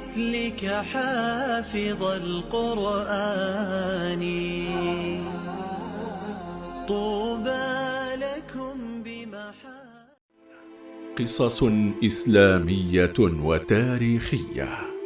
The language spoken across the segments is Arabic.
بمثلك حافظ القرآن. طوبى لكم بمحا قصص إسلامية وتاريخية.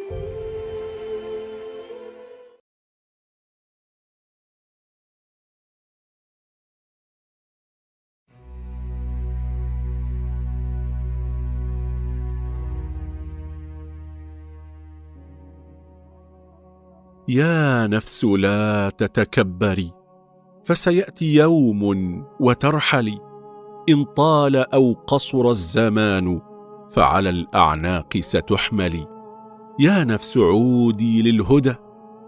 يا نفس لا تتكبري فسيأتي يوم وترحلي. إن طال أو قصر الزمان فعلى الأعناق ستحملي. يا نفس عودي للهدى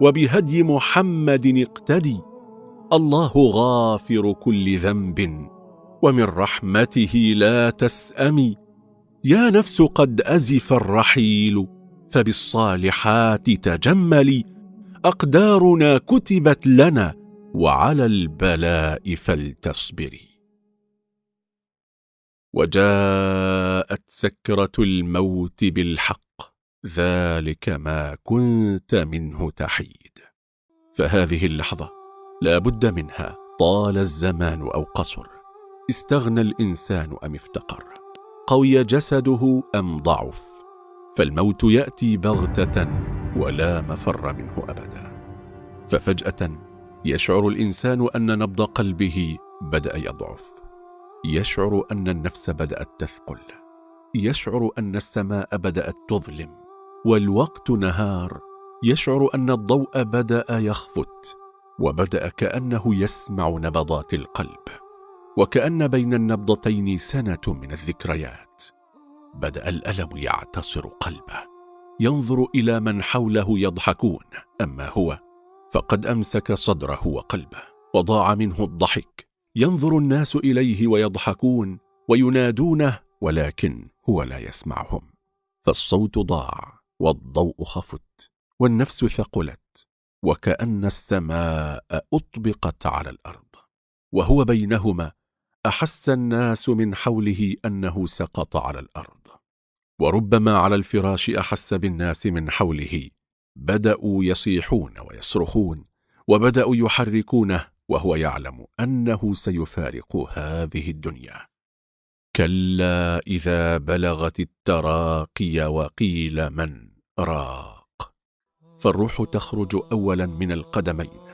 وبهدي محمد اقتدي. الله غافر كل ذنب ومن رحمته لا تسأمي. يا نفس قد أزف الرحيل فبالصالحات تجملي. أقدارنا كتبت لنا وعلى البلاء فلتصبري وجاءت سكرة الموت بالحق ذلك ما كنت منه تحيد. فهذه اللحظة لا بد منها طال الزمان أو قصر. استغنى الإنسان أم افتقر. قوي جسده أم ضعف. فالموت يأتي بغتة ولا مفر منه أبدا. ففجأة يشعر الإنسان أن نبض قلبه بدأ يضعف. يشعر أن النفس بدأت تثقل. يشعر أن السماء بدأت تظلم. والوقت نهار. يشعر أن الضوء بدأ يخفت. وبدأ كأنه يسمع نبضات القلب. وكأن بين النبضتين سنة من الذكريات. بدأ الألم يعتصر قلبه. ينظر إلى من حوله يضحكون. أما هو فقد أمسك صدره وقلبه وضاع منه الضحك. ينظر الناس إليه ويضحكون وينادونه ولكن هو لا يسمعهم. فالصوت ضاع والضوء خفت والنفس ثقلت وكأن السماء أطبقت على الأرض. وهو بينهما أحس الناس من حوله أنه سقط على الأرض. وربما على الفراش أحس بالناس من حوله. بدأوا يصيحون ويصرخون وبدأوا يحركونه وهو يعلم أنه سيفارق هذه الدنيا. كلا إذا بلغت التراقي وقيل من راق. فالروح تخرج اولا من القدمين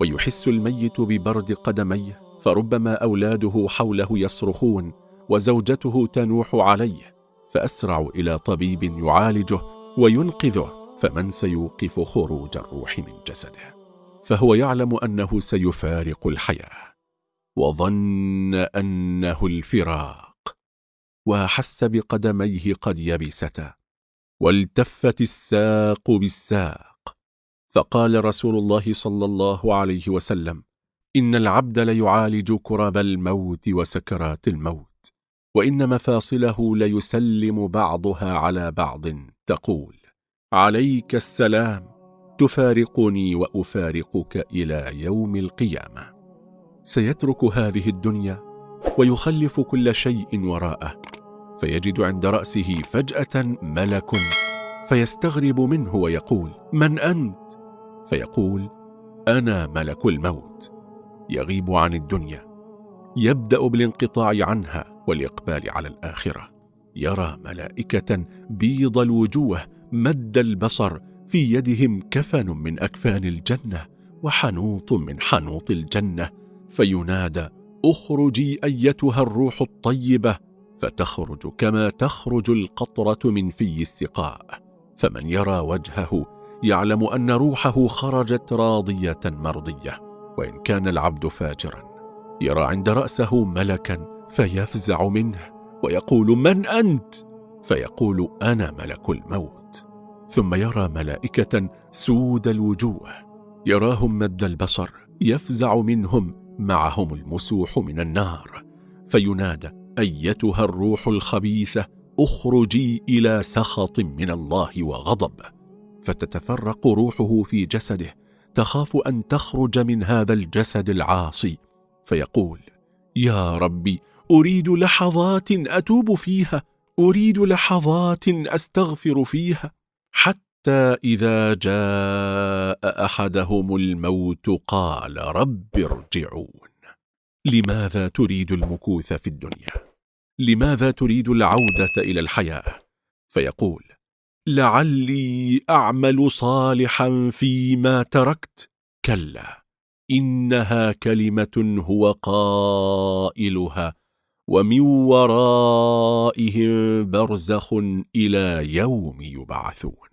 ويحس الميت ببرد قدميه فربما أولاده حوله يصرخون وزوجته تنوح عليه فأسرع إلى طبيب يعالجه وينقذه فمن سيوقف خروج الروح من جسده؟ فهو يعلم أنه سيفارق الحياة وظن أنه الفراق وحس بقدميه قد يبستا والتفت الساق بالساق. فقال رسول الله صلى الله عليه وسلم إن العبد ليعالج كرب الموت وسكرات الموت. وإن مفاصله ليسلم بعضها على بعض تقول عليك السلام تفارقني وأفارقك إلى يوم القيامة. سيترك هذه الدنيا ويخلف كل شيء وراءه فيجد عند رأسه فجأة ملك فيستغرب منه ويقول من أنت؟ فيقول أنا ملك الموت. يغيب عن الدنيا يبدأ بالانقطاع عنها. والإقبال على الآخرة. يرى ملائكة بيض الوجوه مد البصر في يدهم كفن من أكفان الجنة وحنوط من حنوط الجنة. فينادى أخرجي أيتها الروح الطيبة. فتخرج كما تخرج القطرة من في السقاء. فمن يرى وجهه يعلم أن روحه خرجت راضية مرضية وإن كان العبد فاجرا. يرى عند رأسه ملكا فيفزع منه ويقول من أنت؟ فيقول أنا ملك الموت. ثم يرى ملائكة سود الوجوه. يراهم مد البصر يفزع منهم معهم المسوح من النار. فينادى أيتها الروح الخبيثة أخرجي إلى سخط من الله وغضب. فتتفرق روحه في جسده تخاف أن تخرج من هذا الجسد العاصي. فيقول يا ربي أريد لحظات أتوب فيها أريد لحظات أستغفر فيها حتى إذا جاء أحدهم الموت قال رب ارجعون لماذا تريد المكوث في الدنيا؟ لماذا تريد العودة إلى الحياة؟ فيقول لعلي أعمل صالحا فيما تركت كلا إنها كلمة هو قائلها ومن ورائهم برزخ إلى يوم يبعثون.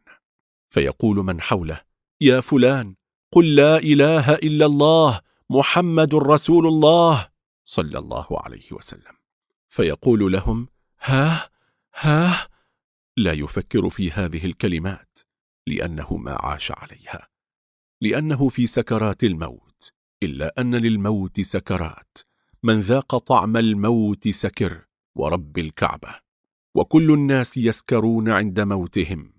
فيقول من حوله يا فلان قل لا إله إلا الله محمد رسول الله. صلى الله عليه وسلم. فيقول لهم ها ها لا يفكر في هذه الكلمات لأنه ما عاش عليها لأنه في سكرات الموت إلا أن للموت سكرات من ذاق طعم الموت سكر ورب الكعبة. وكل الناس يسكرون عند موتهم.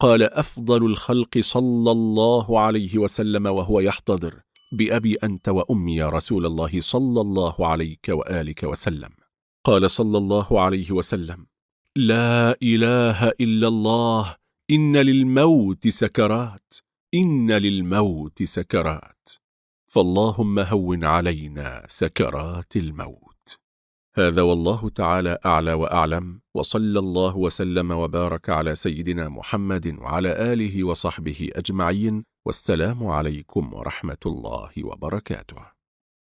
قال أفضل الخلق صلى الله عليه وسلم وهو يحتضر بأبي أنت وأمي يا رسول الله صلى الله عليك وآلك وسلم. قال صلى الله عليه وسلم لا إله إلا الله إن للموت سكرات إن للموت سكرات. فاللهم هون علينا سكرات الموت. هذا والله تعالى أعلى وأعلم وصلى الله وسلم وبارك على سيدنا محمد وعلى آله وصحبه أجمعين والسلام عليكم ورحمة الله وبركاته.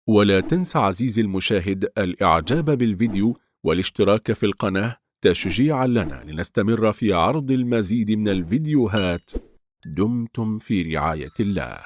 ولا تنس عزيزي المشاهد الإعجاب بالفيديو والاشتراك في القناة تشجيعا لنا لنستمر في عرض المزيد من الفيديوهات. دمتم في رعاية الله.